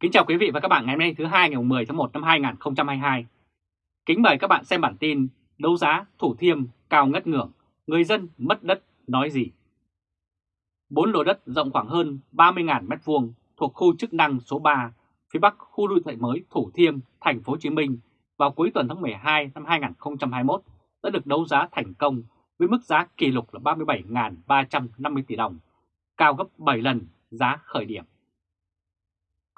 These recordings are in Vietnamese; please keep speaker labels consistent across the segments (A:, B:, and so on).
A: Kính chào quý vị và các bạn ngày hôm nay thứ hai ngày 10 tháng 1 năm 2022. Kính mời các bạn xem bản tin đấu giá Thủ Thiêm cao ngất ngưỡng, người dân mất đất nói gì? Bốn lô đất rộng khoảng hơn 30.000 m2 thuộc khu chức năng số 3 phía bắc khu đô thị mới Thủ Thiêm, thành phố Hồ Chí Minh vào cuối tuần tháng 12 năm 2021 đã được đấu giá thành công với mức giá kỷ lục là 37.350 tỷ đồng, cao gấp 7 lần giá khởi điểm.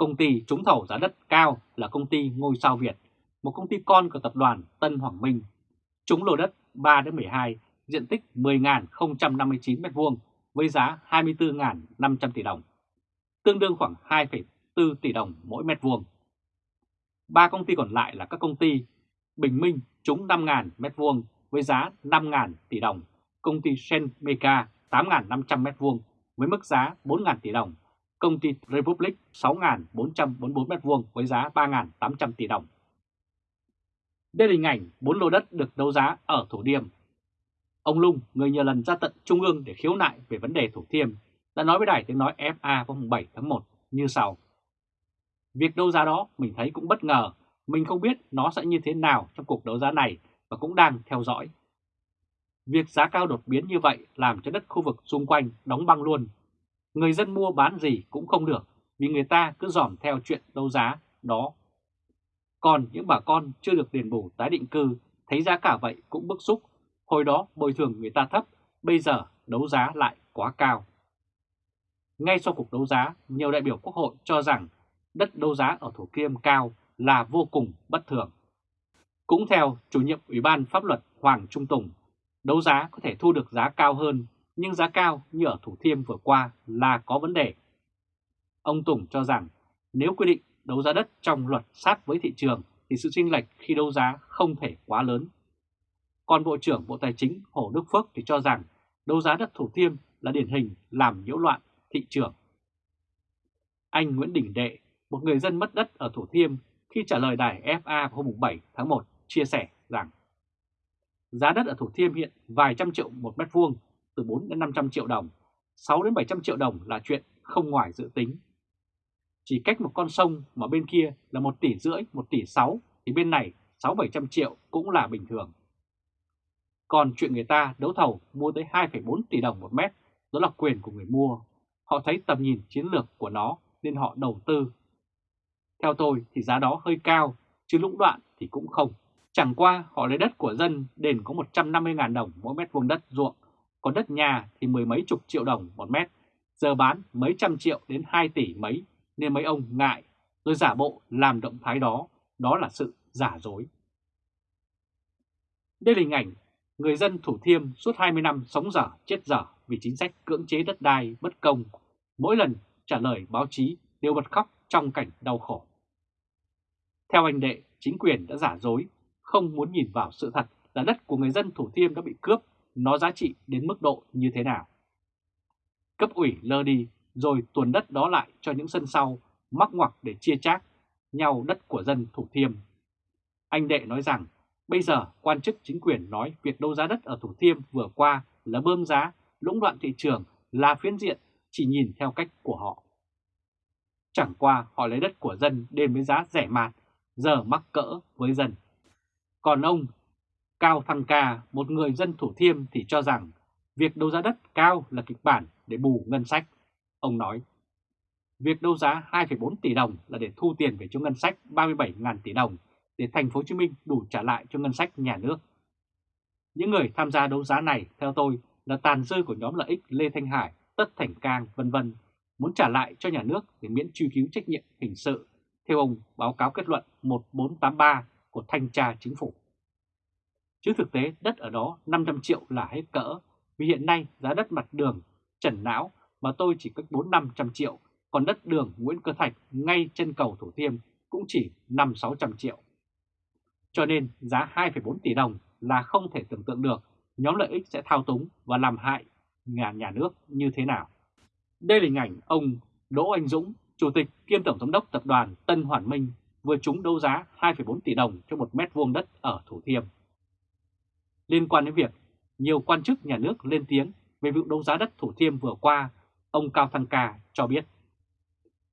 A: Công ty trúng thầu giá đất cao là công ty Ngôi sao Việt, một công ty con của tập đoàn Tân Hoàng Minh. Trúng lô đất 3-12, diện tích 10.059 m2 với giá 24.500 tỷ đồng, tương đương khoảng 2,4 tỷ đồng mỗi mét vuông. Ba công ty còn lại là các công ty Bình Minh trúng 5.000 m2 với giá 5.000 tỷ đồng, công ty Senmeca 8.500 m2 với mức giá 4.000 tỷ đồng công ty Republic 6.444 m2 với giá 3.800 tỷ đồng. Đây là hình ảnh 4 lô đất được đấu giá ở Thủ Thiêm. Ông Lung, người nhiều lần ra tận Trung ương để khiếu nại về vấn đề Thủ Thiêm, đã nói với đài tiếng nói FA vào 7 tháng 1 như sau. Việc đấu giá đó mình thấy cũng bất ngờ, mình không biết nó sẽ như thế nào trong cuộc đấu giá này và cũng đang theo dõi. Việc giá cao đột biến như vậy làm cho đất khu vực xung quanh đóng băng luôn người dân mua bán gì cũng không được vì người ta cứ dòm theo chuyện đấu giá đó. Còn những bà con chưa được đền bù tái định cư thấy giá cả vậy cũng bức xúc, hồi đó bồi thường người ta thấp, bây giờ đấu giá lại quá cao. Ngay sau cuộc đấu giá, nhiều đại biểu quốc hội cho rằng đất đấu giá ở Thủ Kiêm cao là vô cùng bất thường. Cũng theo chủ nhiệm Ủy ban Pháp luật Hoàng Trung Tùng, đấu giá có thể thu được giá cao hơn nhưng giá cao như ở Thủ Thiêm vừa qua là có vấn đề. Ông Tùng cho rằng nếu quy định đấu giá đất trong luật sát với thị trường thì sự chênh lệch khi đấu giá không thể quá lớn. Còn Bộ trưởng Bộ Tài chính Hồ Đức Phước thì cho rằng đấu giá đất Thủ Thiêm là điển hình làm nhiễu loạn thị trường. Anh Nguyễn Đình Đệ, một người dân mất đất ở Thủ Thiêm khi trả lời đài FA hôm 7 tháng 1 chia sẻ rằng giá đất ở Thủ Thiêm hiện vài trăm triệu một mét vuông từ 4 đến 500 triệu đồng, 6 đến 700 triệu đồng là chuyện không ngoài dự tính. Chỉ cách một con sông mà bên kia là 1 tỷ rưỡi, 1 tỷ 6 thì bên này 6-700 triệu cũng là bình thường. Còn chuyện người ta đấu thầu mua tới 2,4 tỷ đồng một mét, đó là quyền của người mua. Họ thấy tầm nhìn chiến lược của nó nên họ đầu tư. Theo tôi thì giá đó hơi cao, chứ lũng đoạn thì cũng không. Chẳng qua họ lấy đất của dân đền có 150.000 đồng mỗi mét vuông đất ruộng còn đất nhà thì mười mấy chục triệu đồng một mét, giờ bán mấy trăm triệu đến 2 tỷ mấy. Nên mấy ông ngại. Rồi giả bộ làm động thái đó, đó là sự giả dối. Đây là hình ảnh người dân Thủ Thiêm suốt 20 năm sống dở chết dở vì chính sách cưỡng chế đất đai bất công, mỗi lần trả lời báo chí đều bật khóc trong cảnh đau khổ. Theo anh Đệ, chính quyền đã giả dối, không muốn nhìn vào sự thật là đất của người dân Thủ Thiêm đã bị cướp nó giá trị đến mức độ như thế nào. Cấp ủy lơ đi rồi tuần đất đó lại cho những sân sau mắc ngoặc để chia chác nhau đất của dân Thủ Thiêm. Anh Đệ nói rằng bây giờ quan chức chính quyền nói việc đấu giá đất ở Thủ Thiêm vừa qua là bơm giá, lũng đoạn thị trường là phiến diện chỉ nhìn theo cách của họ. Chẳng qua họ lấy đất của dân đến với giá rẻ mạt, giờ mắc cỡ với dân. Còn ông Cao Thăng Ca, một người dân Thủ Thiêm thì cho rằng việc đấu giá đất cao là kịch bản để bù ngân sách. Ông nói, việc đấu giá 2,4 tỷ đồng là để thu tiền về cho ngân sách 37.000 tỷ đồng để thành phố Hồ Chí Minh đủ trả lại cho ngân sách nhà nước. Những người tham gia đấu giá này theo tôi là tàn dư của nhóm lợi ích Lê Thanh Hải, Tất Thành Cang vân vân muốn trả lại cho nhà nước để miễn truy cứu trách nhiệm hình sự theo ông báo cáo kết luận 1483 của Thanh tra Chính phủ. Chứ thực tế đất ở đó 500 triệu là hết cỡ, vì hiện nay giá đất mặt đường Trần Não mà tôi chỉ cách 4-500 triệu, còn đất đường Nguyễn Cơ Thạch ngay chân cầu Thủ Thiêm cũng chỉ 5-600 triệu. Cho nên giá 2,4 tỷ đồng là không thể tưởng tượng được nhóm lợi ích sẽ thao túng và làm hại nhà nhà nước như thế nào. Đây là hình ảnh ông Đỗ Anh Dũng, Chủ tịch kiêm Tổng giám đốc Tập đoàn Tân Hoàn Minh vừa trúng đấu giá 2,4 tỷ đồng cho một mét vuông đất ở Thủ Thiêm liên quan đến việc nhiều quan chức nhà nước lên tiếng về vụ đấu giá đất Thủ Thiêm vừa qua, ông Cao Thăng Ca cho biết.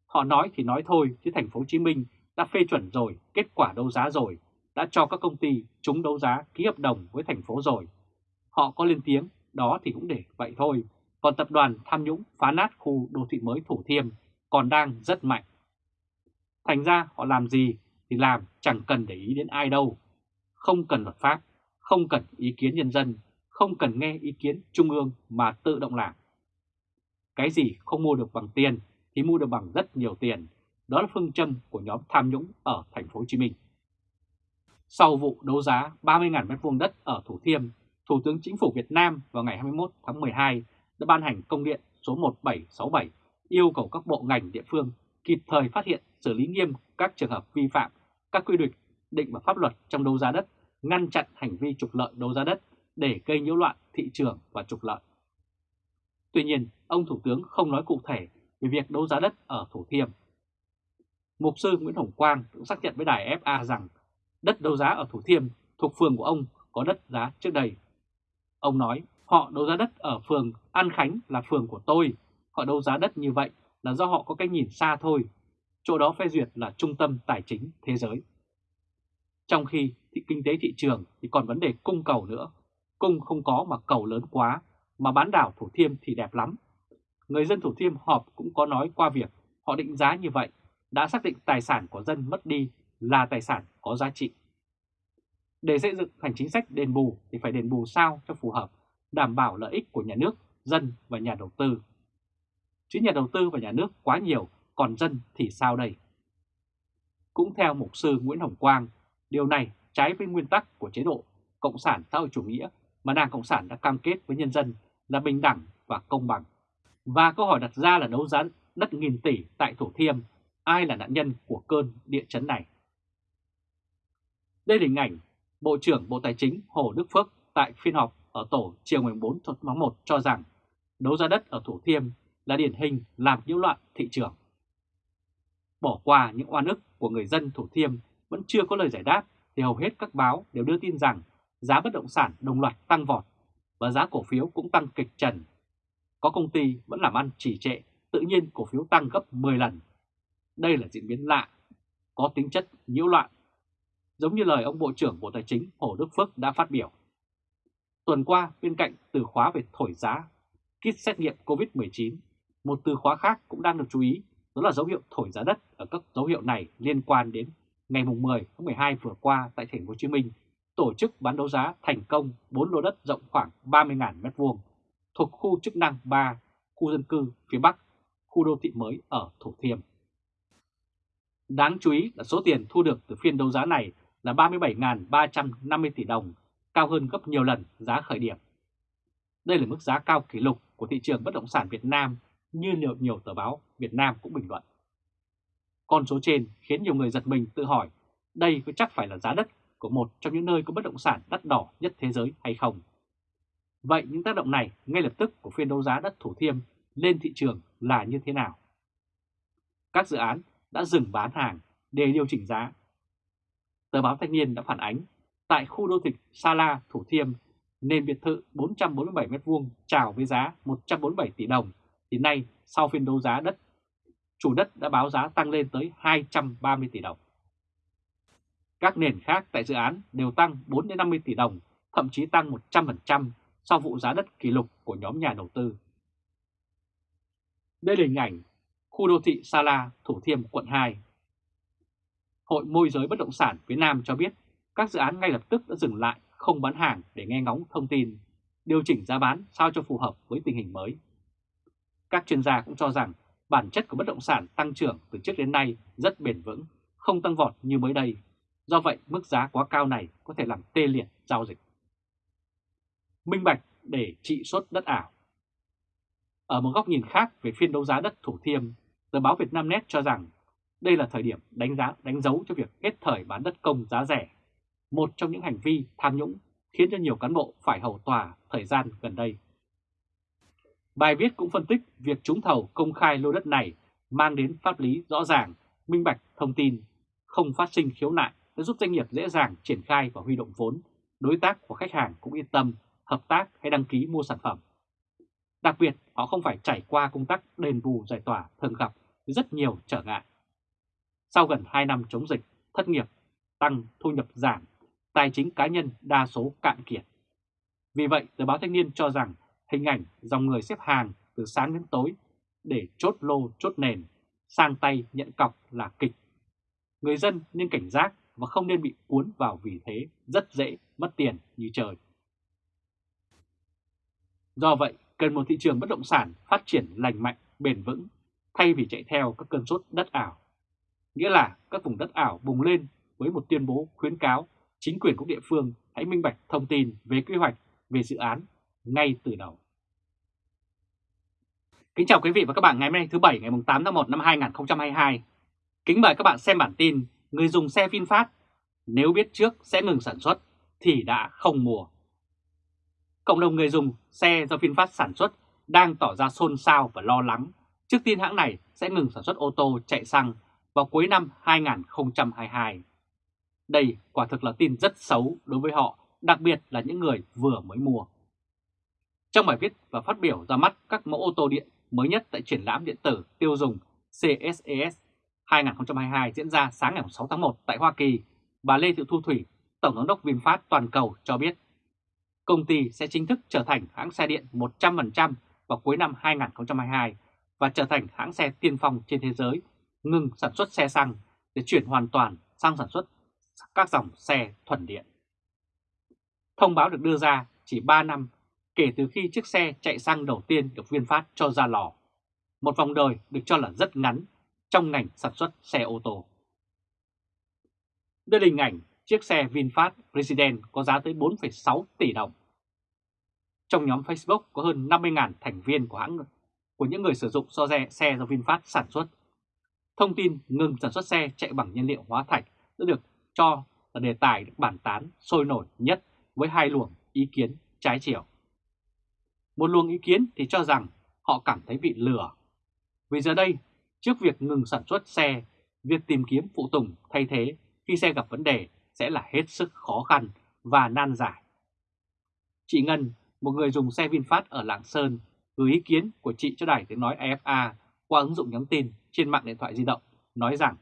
A: Họ nói thì nói thôi chứ thành phố Hồ Chí Minh đã phê chuẩn rồi, kết quả đấu giá rồi, đã cho các công ty chúng đấu giá ký hợp đồng với thành phố rồi. Họ có lên tiếng, đó thì cũng để vậy thôi. Còn tập đoàn tham nhũng phá nát khu đô thị mới Thủ Thiêm còn đang rất mạnh. Thành ra họ làm gì thì làm chẳng cần để ý đến ai đâu. Không cần luật pháp, không cần ý kiến nhân dân, không cần nghe ý kiến trung ương mà tự động làm. Cái gì không mua được bằng tiền thì mua được bằng rất nhiều tiền. Đó là phương châm của nhóm tham nhũng ở thành phố Hồ Chí Minh. Sau vụ đấu giá 30.000 m2 đất ở Thủ Thiêm, Thủ tướng Chính phủ Việt Nam vào ngày 21 tháng 12 đã ban hành công điện số 1767 yêu cầu các bộ ngành địa phương kịp thời phát hiện xử lý nghiêm các trường hợp vi phạm các quy định định và pháp luật trong đấu giá đất, ngăn chặn hành vi trục lợi đấu giá đất để gây nhiễu loạn thị trường và trục lợi. Tuy nhiên, ông Thủ tướng không nói cụ thể về việc đấu giá đất ở Thủ Thiêm. Mục sư Nguyễn Hồng Quang cũng xác nhận với đài FA rằng đất đấu giá ở Thủ Thiêm thuộc phường của ông có đất giá trước đây. Ông nói họ đấu giá đất ở phường An Khánh là phường của tôi, họ đấu giá đất như vậy là do họ có cái nhìn xa thôi, chỗ đó phê duyệt là trung tâm tài chính thế giới. Trong khi thì kinh tế thị trường thì còn vấn đề cung cầu nữa, cung không có mà cầu lớn quá, mà bán đảo Thủ Thiêm thì đẹp lắm. Người dân Thủ Thiêm họp cũng có nói qua việc họ định giá như vậy, đã xác định tài sản của dân mất đi là tài sản có giá trị. Để xây dựng thành chính sách đền bù thì phải đền bù sao cho phù hợp, đảm bảo lợi ích của nhà nước, dân và nhà đầu tư. Chứ nhà đầu tư và nhà nước quá nhiều, còn dân thì sao đây? Cũng theo mục sư Nguyễn Hồng Quang, điều này trái với nguyên tắc của chế độ Cộng sản xã hội chủ nghĩa mà Đảng Cộng sản đã cam kết với nhân dân là bình đẳng và công bằng. Và câu hỏi đặt ra là đấu giá đất nghìn tỷ tại Thủ Thiêm, ai là nạn nhân của cơn địa chấn này? Đây là hình ảnh Bộ trưởng Bộ Tài chính Hồ Đức Phước tại phiên họp ở tổ chiều 14 tháng 1 cho rằng đấu giá đất ở Thủ Thiêm là điển hình làm nhiễu loạn thị trường. Bỏ qua những oan ức của người dân Thủ Thiêm vẫn chưa có lời giải đáp thì hầu hết các báo đều đưa tin rằng giá bất động sản đồng loạt tăng vọt và giá cổ phiếu cũng tăng kịch trần. Có công ty vẫn làm ăn trì trệ, tự nhiên cổ phiếu tăng gấp 10 lần. Đây là diễn biến lạ, có tính chất nhiễu loạn, giống như lời ông Bộ trưởng Bộ Tài chính Hồ Đức Phước đã phát biểu. Tuần qua, bên cạnh từ khóa về thổi giá, kit xét nghiệm COVID-19, một từ khóa khác cũng đang được chú ý, đó là dấu hiệu thổi giá đất ở các dấu hiệu này liên quan đến ngày 10 tháng 12 vừa qua tại thành phố Hồ Chí Minh tổ chức bán đấu giá thành công 4 lô đất rộng khoảng 30.000 m2 thuộc khu chức năng 3, khu dân cư phía Bắc, khu đô thị mới ở Thủ Thiêm. Đáng chú ý là số tiền thu được từ phiên đấu giá này là 37.350 tỷ đồng, cao hơn gấp nhiều lần giá khởi điểm. Đây là mức giá cao kỷ lục của thị trường bất động sản Việt Nam như nhiều, nhiều tờ báo Việt Nam cũng bình luận. Con số trên khiến nhiều người giật mình tự hỏi đây có chắc phải là giá đất của một trong những nơi có bất động sản đắt đỏ nhất thế giới hay không? Vậy những tác động này ngay lập tức của phiên đấu giá đất Thủ Thiêm lên thị trường là như thế nào? Các dự án đã dừng bán hàng để điều chỉnh giá. Tờ báo Thanh niên đã phản ánh tại khu đô thị Sa La, Thủ Thiêm, nền biệt thự 447m2 chào với giá 147 tỷ đồng, thì nay sau phiên đấu giá đất, chủ đất đã báo giá tăng lên tới 230 tỷ đồng. Các nền khác tại dự án đều tăng 4-50 tỷ đồng, thậm chí tăng 100% sau vụ giá đất kỷ lục của nhóm nhà đầu tư. Đây là hình ảnh khu đô thị Sa La, Thủ Thiêm, quận 2. Hội môi giới bất động sản phía Nam cho biết các dự án ngay lập tức đã dừng lại không bán hàng để nghe ngóng thông tin, điều chỉnh giá bán sao cho phù hợp với tình hình mới. Các chuyên gia cũng cho rằng bản chất của bất động sản tăng trưởng từ trước đến nay rất bền vững, không tăng vọt như mới đây. Do vậy, mức giá quá cao này có thể làm tê liệt giao dịch. Minh bạch để trị suất đất ảo Ở một góc nhìn khác về phiên đấu giá đất Thủ Thiêm, tờ báo Việt Nam Net cho rằng đây là thời điểm đánh giá đánh dấu cho việc hết thời bán đất công giá rẻ, một trong những hành vi tham nhũng khiến cho nhiều cán bộ phải hầu tòa thời gian gần đây. Bài viết cũng phân tích việc trúng thầu công khai lô đất này mang đến pháp lý rõ ràng, minh bạch thông tin, không phát sinh khiếu nại đã giúp doanh nghiệp dễ dàng triển khai và huy động vốn, đối tác của khách hàng cũng yên tâm hợp tác hay đăng ký mua sản phẩm. Đặc biệt, họ không phải trải qua công tác đền bù giải tỏa thường gặp với rất nhiều trở ngại. Sau gần 2 năm chống dịch, thất nghiệp, tăng, thu nhập giảm, tài chính cá nhân đa số cạn kiệt. Vì vậy, tờ báo Thanh niên cho rằng hình ảnh dòng người xếp hàng từ sáng đến tối để chốt lô chốt nền, sang tay nhận cọc là kịch. Người dân nên cảnh giác và không nên bị cuốn vào vì thế rất dễ mất tiền như trời. Do vậy, cần một thị trường bất động sản phát triển lành mạnh, bền vững, thay vì chạy theo các cơn sốt đất ảo. Nghĩa là các vùng đất ảo bùng lên với một tuyên bố khuyến cáo chính quyền các địa phương hãy minh bạch thông tin về quy hoạch, về dự án ngay từ đầu. Kính chào quý vị và các bạn ngày hôm nay thứ Bảy ngày 8 tháng 1 năm 2022. Kính mời các bạn xem bản tin Người dùng xe VinFast nếu biết trước sẽ ngừng sản xuất thì đã không mua. Cộng đồng người dùng xe do VinFast sản xuất đang tỏ ra xôn xao và lo lắng trước tin hãng này sẽ ngừng sản xuất ô tô chạy xăng vào cuối năm 2022. Đây quả thực là tin rất xấu đối với họ, đặc biệt là những người vừa mới mua. Trong bài viết và phát biểu ra mắt các mẫu ô tô điện mới nhất tại triển lãm điện tử tiêu dùng CSES 2022 diễn ra sáng ngày 6 tháng 1 tại Hoa Kỳ, bà Lê Thị Thu Thủy, Tổng giám đốc VinFast toàn cầu cho biết công ty sẽ chính thức trở thành hãng xe điện 100% vào cuối năm 2022 và trở thành hãng xe tiên phong trên thế giới, ngừng sản xuất xe xăng để chuyển hoàn toàn sang sản xuất các dòng xe thuần điện. Thông báo được đưa ra chỉ 3 năm kể từ khi chiếc xe chạy xăng đầu tiên được VinFast cho ra lò. Một vòng đời được cho là rất ngắn trong ngành sản xuất xe ô tô. Đây là hình ảnh chiếc xe VinFast President có giá tới 4,6 tỷ đồng. Trong nhóm Facebook có hơn 50.000 thành viên của hãng của những người sử dụng so xe, xe do VinFast sản xuất. Thông tin ngừng sản xuất xe chạy bằng nhiên liệu hóa thạch đã được cho là đề tài được bàn tán sôi nổi nhất với hai luồng ý kiến trái chiều. Một luồng ý kiến thì cho rằng họ cảm thấy bị lừa. Vì giờ đây, trước việc ngừng sản xuất xe, việc tìm kiếm phụ tùng thay thế khi xe gặp vấn đề sẽ là hết sức khó khăn và nan giải. Chị Ngân, một người dùng xe VinFast ở Lạng Sơn, gửi ý kiến của chị cho đài tiếng nói AFA qua ứng dụng nhắn tin trên mạng điện thoại di động, nói rằng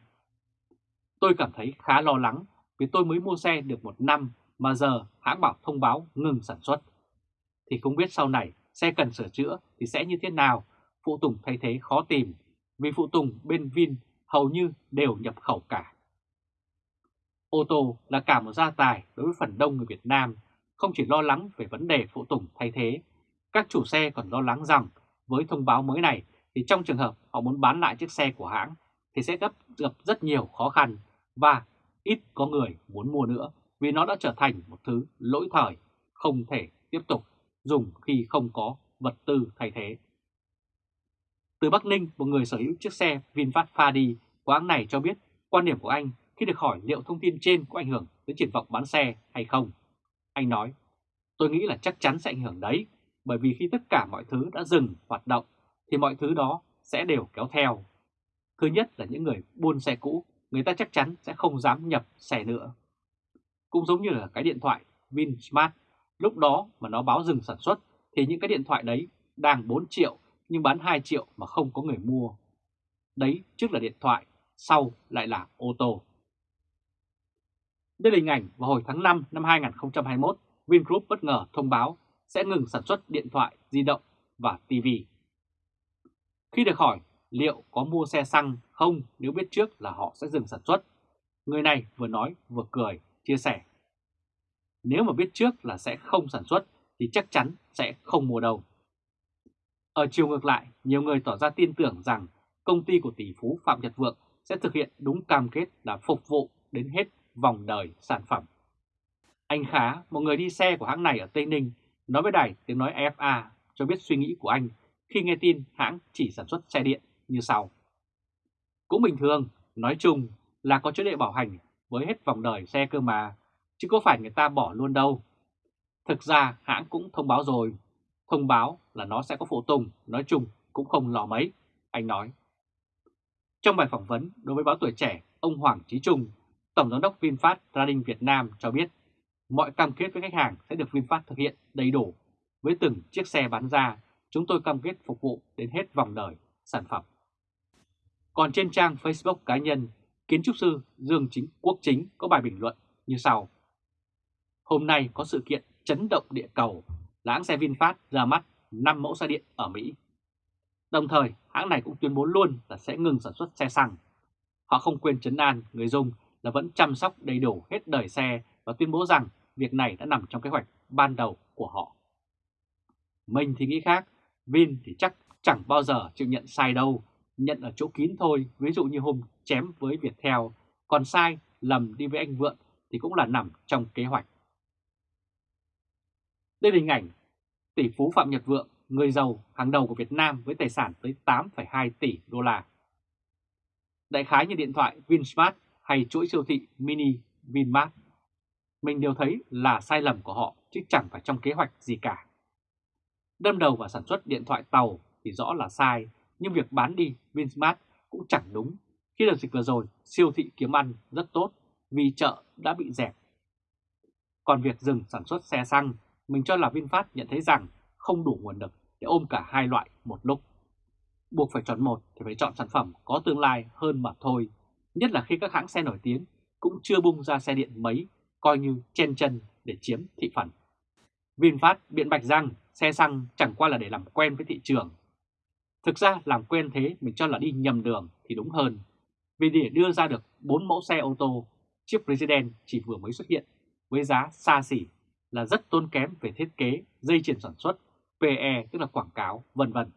A: Tôi cảm thấy khá lo lắng vì tôi mới mua xe được một năm mà giờ hãng bảo thông báo ngừng sản xuất. Thì không biết sau này xe cần sửa chữa thì sẽ như thế nào, phụ tùng thay thế khó tìm, vì phụ tùng bên Vin hầu như đều nhập khẩu cả. Ô tô là cả một gia tài đối với phần đông người Việt Nam, không chỉ lo lắng về vấn đề phụ tùng thay thế, các chủ xe còn lo lắng rằng với thông báo mới này thì trong trường hợp họ muốn bán lại chiếc xe của hãng thì sẽ gặp, gặp rất nhiều khó khăn và ít có người muốn mua nữa vì nó đã trở thành một thứ lỗi thời, không thể tiếp tục dùng khi không có vật tư thay thế. Từ Bắc Ninh, một người sở hữu chiếc xe VinFast Fadi của hãng này cho biết quan điểm của anh khi được hỏi liệu thông tin trên có ảnh hưởng đến triển vọng bán xe hay không. Anh nói, tôi nghĩ là chắc chắn sẽ ảnh hưởng đấy, bởi vì khi tất cả mọi thứ đã dừng hoạt động thì mọi thứ đó sẽ đều kéo theo. Thứ nhất là những người buôn xe cũ, người ta chắc chắn sẽ không dám nhập xe nữa. Cũng giống như là cái điện thoại VinSmart, lúc đó mà nó báo dừng sản xuất thì những cái điện thoại đấy đang 4 triệu nhưng bán 2 triệu mà không có người mua. Đấy trước là điện thoại, sau lại là ô tô. Đây là hình ảnh vào hồi tháng 5 năm 2021, Vingroup bất ngờ thông báo sẽ ngừng sản xuất điện thoại, di động và TV. Khi được hỏi liệu có mua xe xăng không nếu biết trước là họ sẽ dừng sản xuất, người này vừa nói vừa cười, chia sẻ. Nếu mà biết trước là sẽ không sản xuất thì chắc chắn sẽ không mua đâu. Ở chiều ngược lại, nhiều người tỏ ra tin tưởng rằng công ty của tỷ phú Phạm Nhật Vượng sẽ thực hiện đúng cam kết là phục vụ đến hết vòng đời sản phẩm. Anh Khá, một người đi xe của hãng này ở Tây Ninh, nói với đài tiếng nói FA cho biết suy nghĩ của anh khi nghe tin hãng chỉ sản xuất xe điện như sau. Cũng bình thường, nói chung là có chế độ bảo hành với hết vòng đời xe cơ mà, chứ có phải người ta bỏ luôn đâu. Thực ra hãng cũng thông báo rồi, thông báo là nó sẽ có phụ tùng, nói chung cũng không lò mấy, anh nói. Trong bài phỏng vấn đối với báo tuổi trẻ, ông Hoàng Trí Trung, Tổng giám đốc VinFast Trading Việt Nam cho biết mọi cam kết với khách hàng sẽ được VinFast thực hiện đầy đủ. Với từng chiếc xe bán ra, chúng tôi cam kết phục vụ đến hết vòng đời sản phẩm. Còn trên trang Facebook cá nhân, kiến trúc sư Dương Chính Quốc Chính có bài bình luận như sau. Hôm nay có sự kiện chấn động địa cầu là hãng xe VinFast ra mắt 5 mẫu xe điện ở Mỹ. Đồng thời, hãng này cũng tuyên bố luôn là sẽ ngừng sản xuất xe xăng. Họ không quên chấn an người dùng là vẫn chăm sóc đầy đủ hết đời xe và tuyên bố rằng việc này đã nằm trong kế hoạch ban đầu của họ. Mình thì nghĩ khác, Vin thì chắc chẳng bao giờ chịu nhận sai đâu, nhận ở chỗ kín thôi, ví dụ như hôm chém với Viettel, còn sai, lầm đi với anh Vượng thì cũng là nằm trong kế hoạch. Đây là hình ảnh tỷ phú Phạm Nhật Vượng, người giàu hàng đầu của Việt Nam với tài sản tới 8,2 tỷ đô la. Đại khái như điện thoại Vinsmart hay chuỗi siêu thị mini Vinmart, mình đều thấy là sai lầm của họ chứ chẳng phải trong kế hoạch gì cả. Đâm đầu vào sản xuất điện thoại tàu thì rõ là sai, nhưng việc bán đi Vinsmart cũng chẳng đúng. Khi đợt dịch vừa rồi, siêu thị kiếm ăn rất tốt vì chợ đã bị dẹp. Còn việc dừng sản xuất xe xăng, mình cho là VinFast nhận thấy rằng không đủ nguồn lực để ôm cả hai loại một lúc. Buộc phải chọn một thì phải chọn sản phẩm có tương lai hơn mà thôi, nhất là khi các hãng xe nổi tiếng cũng chưa bung ra xe điện mấy, coi như chen chân để chiếm thị phần. VinFast biện bạch rằng xe xăng chẳng qua là để làm quen với thị trường. Thực ra làm quen thế mình cho là đi nhầm đường thì đúng hơn. Vì để đưa ra được 4 mẫu xe ô tô, chiếc President chỉ vừa mới xuất hiện với giá xa xỉ là rất tốn kém về thiết kế, dây chuyền sản xuất, PE tức là quảng cáo, vân vân.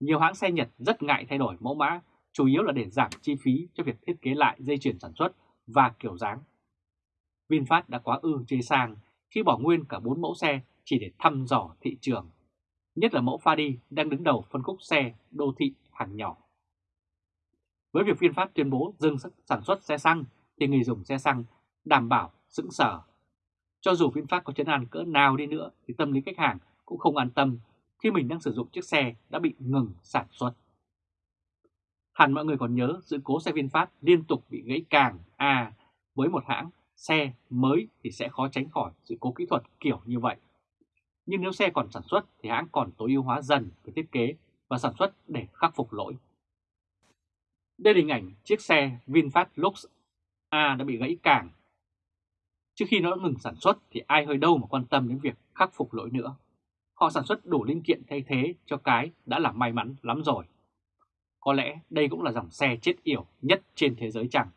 A: Nhiều hãng xe Nhật rất ngại thay đổi mẫu mã, chủ yếu là để giảm chi phí cho việc thiết kế lại dây chuyền sản xuất và kiểu dáng. VinFast đã quá ư chê sang khi bỏ nguyên cả 4 mẫu xe chỉ để thăm dò thị trường, nhất là mẫu Fadi đang đứng đầu phân khúc xe đô thị hàng nhỏ. Với việc VinFast tuyên bố dừng sản xuất xe xăng thì người dùng xe xăng đảm bảo sững sở. Cho dù VinFast có chấn an cỡ nào đi nữa, thì tâm lý khách hàng cũng không an tâm khi mình đang sử dụng chiếc xe đã bị ngừng sản xuất. Hẳn mọi người còn nhớ sự cố xe VinFast liên tục bị gãy càng à với một hãng xe mới thì sẽ khó tránh khỏi sự cố kỹ thuật kiểu như vậy. Nhưng nếu xe còn sản xuất thì hãng còn tối ưu hóa dần về thiết kế và sản xuất để khắc phục lỗi. Đây là hình ảnh chiếc xe VinFast Lux A đã bị gãy càng. Trước khi nó ngừng sản xuất thì ai hơi đâu mà quan tâm đến việc khắc phục lỗi nữa. Họ sản xuất đủ linh kiện thay thế cho cái đã là may mắn lắm rồi. Có lẽ đây cũng là dòng xe chết yểu nhất trên thế giới chẳng.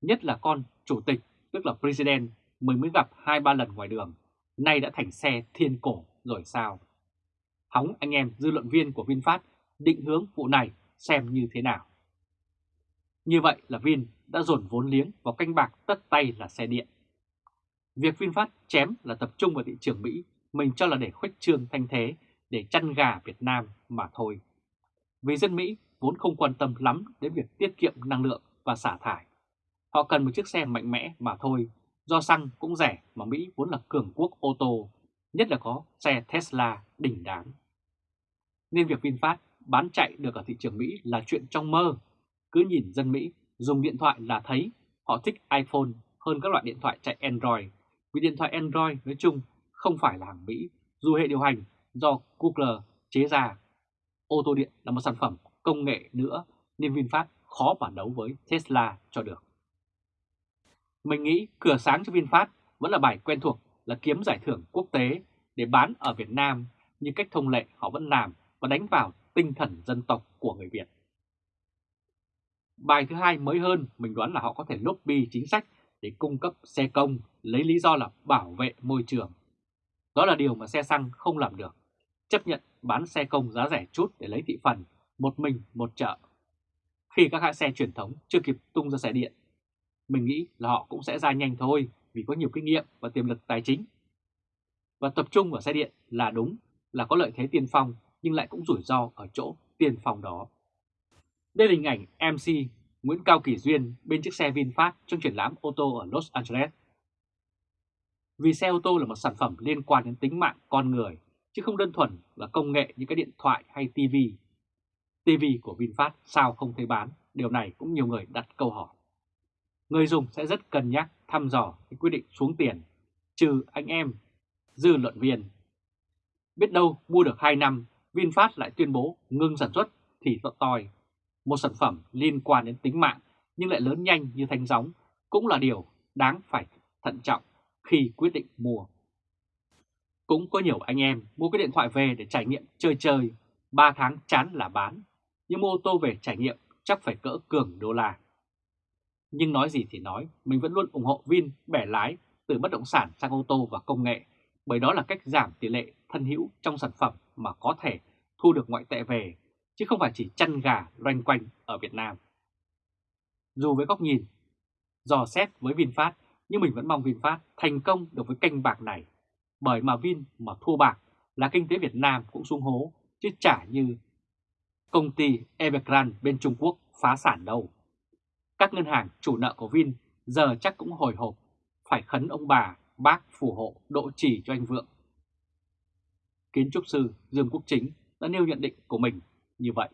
A: Nhất là con chủ tịch, tức là President, mình mới gặp 2-3 lần ngoài đường, nay đã thành xe thiên cổ rồi sao? Hóng anh em dư luận viên của VinFast định hướng vụ này xem như thế nào. Như vậy là Vin đã dồn vốn liếng vào canh bạc tất tay là xe điện. Việc VinFast chém là tập trung vào thị trường Mỹ, mình cho là để khuếch trương thanh thế, để chăn gà Việt Nam mà thôi. Vì dân Mỹ vốn không quan tâm lắm đến việc tiết kiệm năng lượng và xả thải. Họ cần một chiếc xe mạnh mẽ mà thôi, do xăng cũng rẻ mà Mỹ vốn là cường quốc ô tô, nhất là có xe Tesla đỉnh đáng. Nên việc VinFast bán chạy được ở thị trường Mỹ là chuyện trong mơ. Cứ nhìn dân Mỹ dùng điện thoại là thấy họ thích iPhone hơn các loại điện thoại chạy Android. Vì điện thoại Android nói chung không phải là hàng Mỹ, dù hệ điều hành do Google chế ra. Ô tô điện là một sản phẩm công nghệ nữa nên VinFast khó mà đấu với Tesla cho được. Mình nghĩ cửa sáng cho VinFast vẫn là bài quen thuộc là kiếm giải thưởng quốc tế để bán ở Việt Nam như cách thông lệ họ vẫn làm và đánh vào tinh thần dân tộc của người Việt. Bài thứ hai mới hơn, mình đoán là họ có thể lobby chính sách để cung cấp xe công lấy lý do là bảo vệ môi trường. Đó là điều mà xe xăng không làm được, chấp nhận bán xe công giá rẻ chút để lấy thị phần, một mình một chợ. Khi các hãng xe truyền thống chưa kịp tung ra xe điện, mình nghĩ là họ cũng sẽ ra nhanh thôi vì có nhiều kinh nghiệm và tiềm lực tài chính. Và tập trung vào xe điện là đúng, là có lợi thế tiên phong nhưng lại cũng rủi ro ở chỗ tiên phong đó. Đây là hình ảnh MC Nguyễn Cao Kỳ Duyên bên chiếc xe VinFast trong triển lãm ô tô ở Los Angeles. Vì xe ô tô là một sản phẩm liên quan đến tính mạng con người, chứ không đơn thuần là công nghệ như cái điện thoại hay TV. TV của VinFast sao không thấy bán, điều này cũng nhiều người đặt câu hỏi. Người dùng sẽ rất cân nhắc thăm dò cái quyết định xuống tiền, trừ anh em, dư luận viên. Biết đâu mua được 2 năm, VinFast lại tuyên bố ngưng sản xuất thì tội toi một sản phẩm liên quan đến tính mạng nhưng lại lớn nhanh như thanh gióng cũng là điều đáng phải thận trọng khi quyết định mua. Cũng có nhiều anh em mua cái điện thoại về để trải nghiệm chơi chơi, 3 tháng chán là bán, nhưng mua ô tô về trải nghiệm chắc phải cỡ cường đô la. Nhưng nói gì thì nói, mình vẫn luôn ủng hộ Vin bẻ lái từ bất động sản sang ô tô và công nghệ, bởi đó là cách giảm tỷ lệ thân hữu trong sản phẩm mà có thể thu được ngoại tệ về, chứ không phải chỉ chăn gà loanh quanh ở Việt Nam. Dù với góc nhìn, dò xét với VinFast, nhưng mình vẫn mong VinFast thành công được với kênh bạc này, bởi mà Vin mà thua bạc là kinh tế Việt Nam cũng xuống hố, chứ chả như công ty Evergrande bên Trung Quốc phá sản đâu. Các ngân hàng chủ nợ của Vin giờ chắc cũng hồi hộp, phải khấn ông bà, bác phù hộ độ trì cho anh Vượng. Kiến trúc sư Dương Quốc Chính đã nêu nhận định của mình như vậy.